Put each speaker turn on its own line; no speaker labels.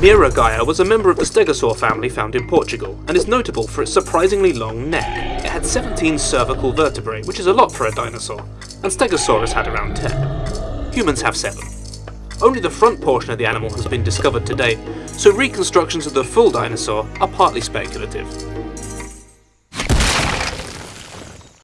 Miragaia was a member of the stegosaur family found in Portugal, and is notable for its surprisingly long neck. It had 17 cervical vertebrae, which is a lot for a dinosaur, and Stegosaurus had around 10. Humans have 7. Only the front portion of the animal has been discovered to date, so reconstructions of the full dinosaur are partly speculative.